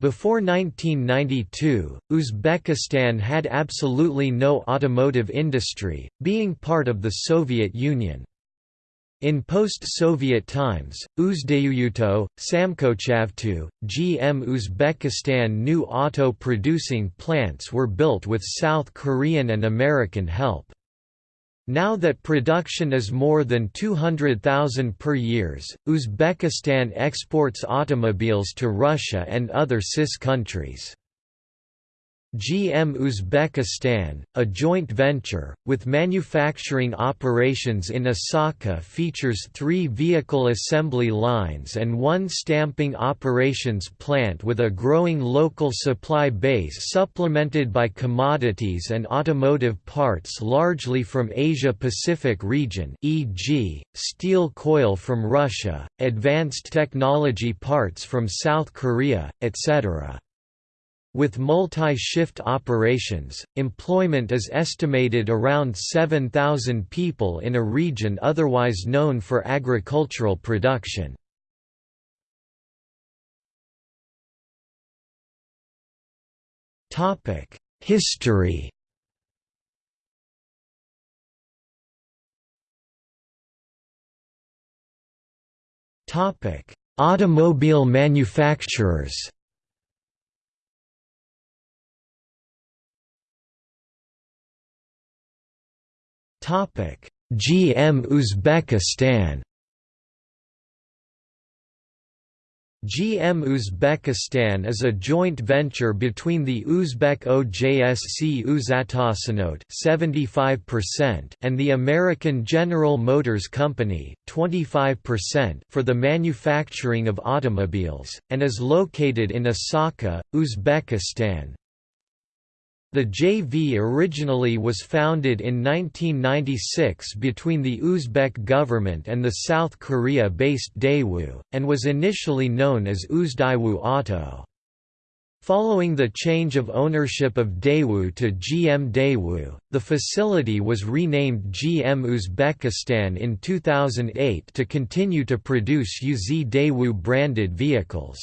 Before 1992, Uzbekistan had absolutely no automotive industry, being part of the Soviet Union. In post-Soviet times, Uzdayuyuto, Samkochavto, GM Uzbekistan new auto-producing plants were built with South Korean and American help. Now that production is more than 200,000 per years, Uzbekistan exports automobiles to Russia and other CIS countries. GM Uzbekistan, a joint venture, with manufacturing operations in Asaka features three vehicle assembly lines and one stamping operations plant with a growing local supply base supplemented by commodities and automotive parts largely from Asia-Pacific region e.g., steel coil from Russia, advanced technology parts from South Korea, etc. With multi-shift operations, employment is estimated around 7,000 people in a region otherwise known for agricultural production. History. Automobile manufacturers GM Uzbekistan GM Uzbekistan is a joint venture between the Uzbek OJSC Uzautosanot 75% and the American General Motors Company 25% for the manufacturing of automobiles, and is located in Asaka, Uzbekistan. The JV originally was founded in 1996 between the Uzbek government and the South Korea-based Daewoo, and was initially known as Uzdaewoo Auto. Following the change of ownership of Daewoo to GM Daewoo, the facility was renamed GM Uzbekistan in 2008 to continue to produce UZ Daewoo branded vehicles.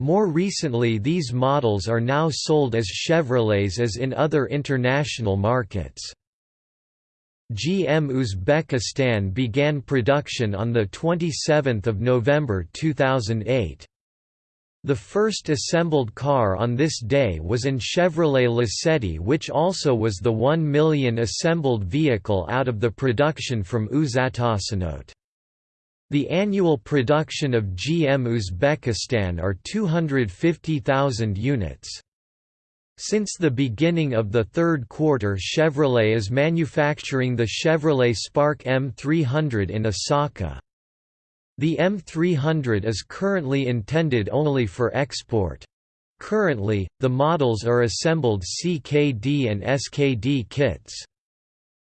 More recently these models are now sold as Chevrolets as in other international markets. GM Uzbekistan began production on 27 November 2008. The first assembled car on this day was an Chevrolet Lacetti which also was the 1 million assembled vehicle out of the production from Uzautosanot. The annual production of GM Uzbekistan are 250,000 units. Since the beginning of the third quarter Chevrolet is manufacturing the Chevrolet Spark M300 in Asaka. The M300 is currently intended only for export. Currently, the models are assembled CKD and SKD kits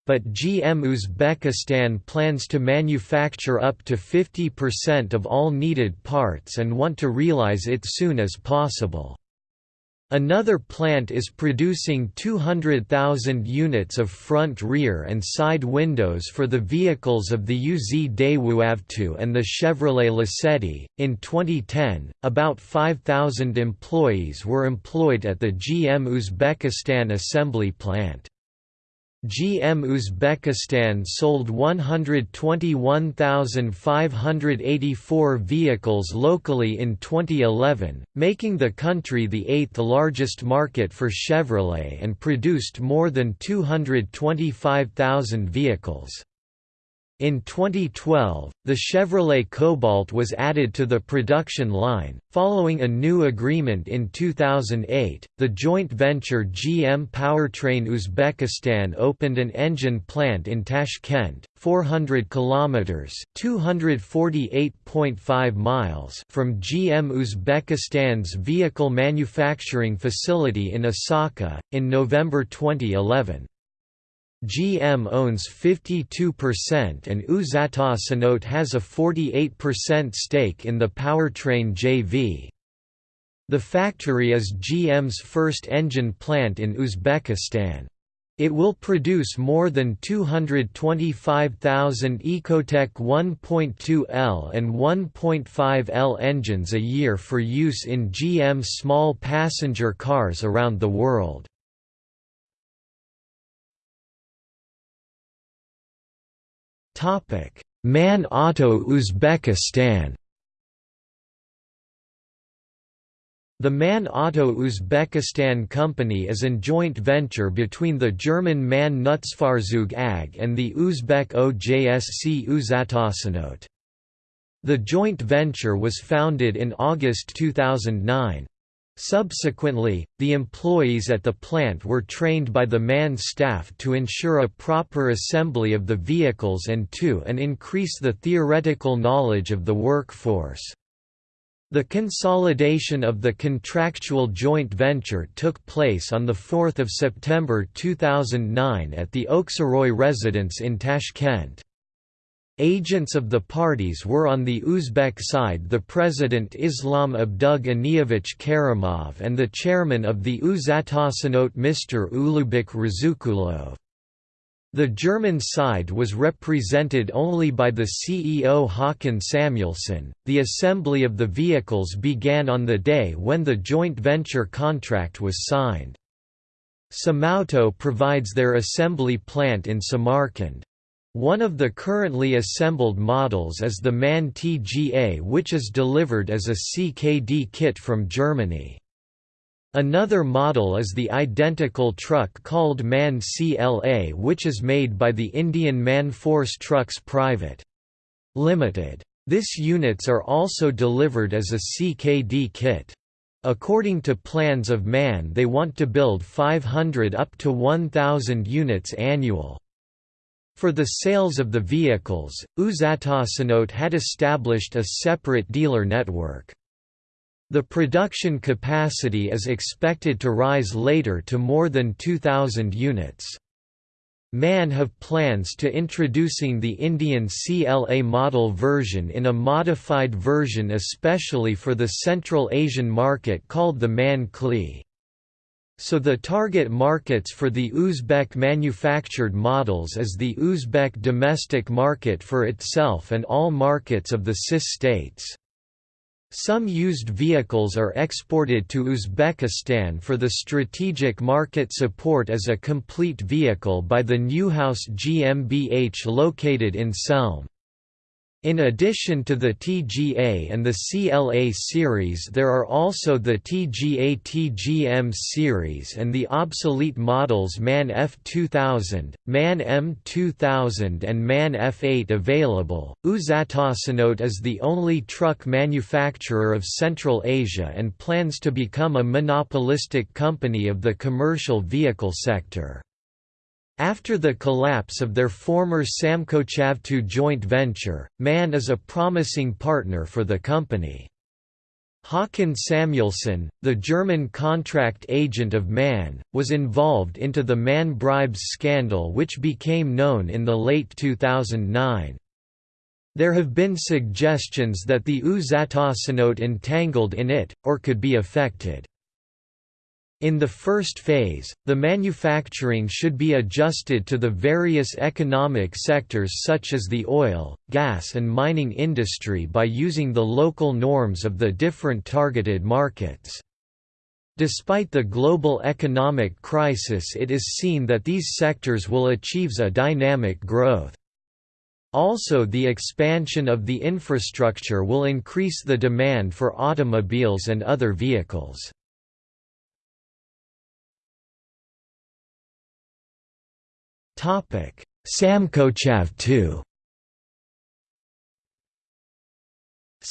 but GM Uzbekistan plans to manufacture up to 50% of all needed parts and want to realize it soon as possible. Another plant is producing 200,000 units of front rear and side windows for the vehicles of the UZ Daewoo and the Chevrolet Lacetti. In 2010, about 5,000 employees were employed at the GM Uzbekistan assembly plant. GM Uzbekistan sold 121,584 vehicles locally in 2011, making the country the eighth largest market for Chevrolet and produced more than 225,000 vehicles. In 2012, the Chevrolet Cobalt was added to the production line. Following a new agreement in 2008, the joint venture GM Powertrain Uzbekistan opened an engine plant in Tashkent, 400 kilometers (248.5 miles) from GM Uzbekistan's vehicle manufacturing facility in Asaka in November 2011. GM owns 52% and Uzautosanot has a 48% stake in the powertrain JV. The factory is GM's first engine plant in Uzbekistan. It will produce more than 225,000 Ecotec 1.2L and 1.5L engines a year for use in GM small passenger cars around the world. MAN Auto Uzbekistan The MAN Auto Uzbekistan Company is a joint venture between the German MAN Nutzfahrzeug AG and the Uzbek OJSC Uzautosanot. The joint venture was founded in August 2009. Subsequently, the employees at the plant were trained by the MAN staff to ensure a proper assembly of the vehicles and to and increase the theoretical knowledge of the workforce. The consolidation of the contractual joint venture took place on 4 September 2009 at the Oksaroy residence in Tashkent. Agents of the parties were on the Uzbek side the President Islam Abduganiyevich Karimov and the chairman of the Uzautosanot Mr. Ulugbek Razukulov. The German side was represented only by the CEO Håkan Samuelsson. The assembly of the vehicles began on the day when the joint venture contract was signed. Samauto provides their assembly plant in Samarkand. One of the currently assembled models is the MAN TGA which is delivered as a CKD kit from Germany. Another model is the identical truck called MAN CLA which is made by the Indian MAN Force Trucks Private. Limited. This units are also delivered as a CKD kit. According to plans of MAN they want to build 500 up to 1,000 units annual. For the sales of the vehicles, Uzautosanot had established a separate dealer network. The production capacity is expected to rise later to more than 2,000 units. MAN have plans to introducing the Indian CLA model version in a modified version especially for the Central Asian market called the MAN CLE. So the target markets for the Uzbek manufactured models is the Uzbek domestic market for itself and all markets of the CIS states. Some used vehicles are exported to Uzbekistan for the strategic market support as a complete vehicle by the Neuhaus GmbH located in Selm. In addition to the TGA and the CLA series there are also the TGA TGM series and the obsolete models MAN F2000, MAN M2000 and MAN F8 available. Uzautosanot is the only truck manufacturer of Central Asia and plans to become a monopolistic company of the commercial vehicle sector. After the collapse of their former Samkochavto joint venture, MAN is a promising partner for the company. Håkan Samuelsson, the German contract agent of MAN, was involved into the MAN bribes scandal which became known in the late 2009. There have been suggestions that the Uzautosanot entangled in it, or could be affected. In the first phase, the manufacturing should be adjusted to the various economic sectors such as the oil, gas and mining industry by using the local norms of the different targeted markets. Despite the global economic crisis it is seen that these sectors will achieve a dynamic growth. Also the expansion of the infrastructure will increase the demand for automobiles and other vehicles. Samkochav 2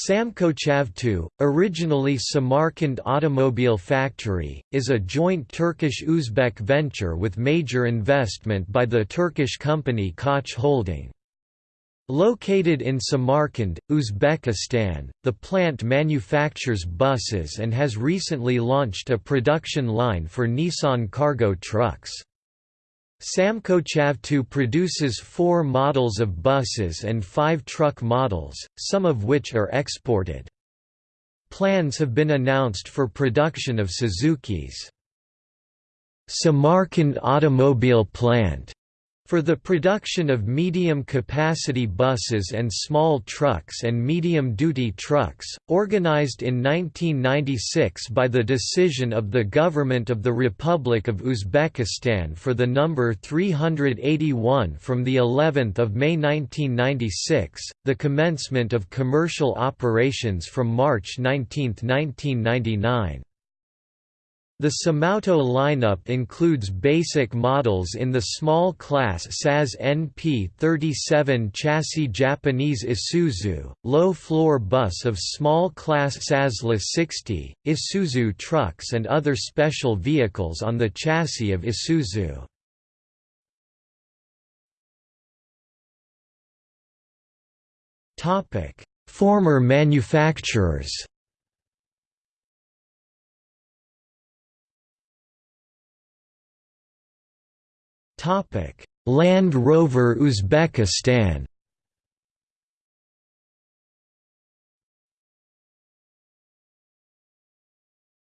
Samkochav originally Samarkand Automobile Factory, is a joint Turkish-Uzbek venture with major investment by the Turkish company Koç Holding. Located in Samarkand, Uzbekistan, the plant manufactures buses and has recently launched a production line for Nissan cargo trucks. Samkochav produces four models of buses and five truck models, some of which are exported. Plans have been announced for production of Suzukis. Samarkand Automobile Plant for the production of medium-capacity buses and small trucks and medium-duty trucks, organized in 1996 by the decision of the Government of the Republic of Uzbekistan for the number 381 from the 11th of May 1996, the commencement of commercial operations from March 19, 1999. The Samauto lineup includes basic models in the small class SAS NP37 chassis Japanese Isuzu, low-floor bus of small class SAS La 60, Isuzu trucks and other special vehicles on the chassis of Isuzu. Former manufacturers Land Rover Uzbekistan.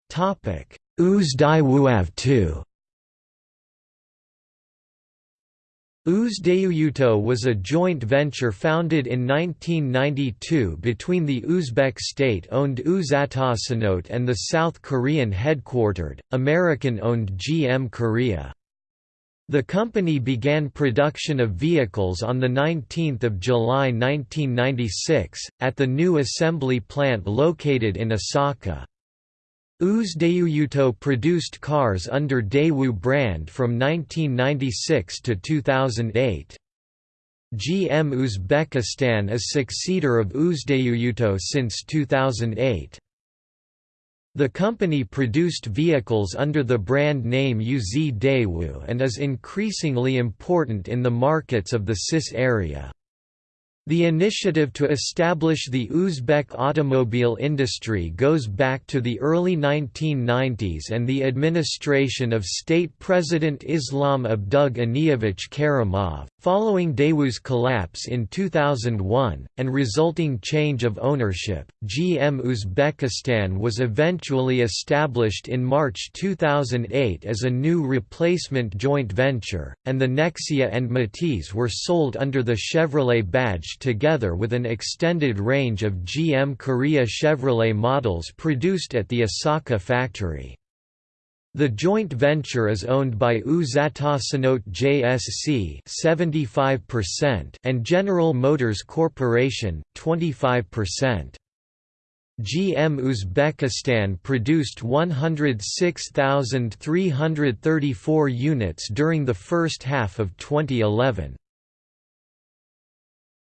Topic: Uzdaiwuav 2 Uzdayuyuto was a joint venture founded in 1992 between the Uzbek state-owned Uzautosanot and the South Korean headquartered, American-owned GM Korea. The company began production of vehicles on 19 July 1996, at the new assembly plant located in Asaka. Uzdayuyuto produced cars under Daewoo brand from 1996 to 2008. GM Uzbekistan is successor of Uzdayuyuto since 2008. The company produced vehicles under the brand name UZ Daewoo and is increasingly important in the markets of the CIS area. The initiative to establish the Uzbek automobile industry goes back to the early 1990s and the administration of State President Islam Abduganiyevich Karimov, following Daewoo's collapse in 2001, and resulting change of ownership. GM Uzbekistan was eventually established in March 2008 as a new replacement joint venture, and the Nexia and Matiz were sold under the Chevrolet badge together with an extended range of GM Korea Chevrolet models produced at the Asaka factory. The joint venture is owned by Uzautosanot JSC 75% and General Motors Corporation 25%. GM Uzbekistan produced 106,334 units during the first half of 2011.